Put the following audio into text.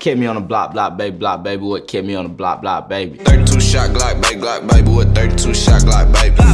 Kept me on the block, block, baby, block, baby. What kept me on the block, block, baby? 32 shot Glock, baby, Glock, baby. What 32 shot Glock, baby.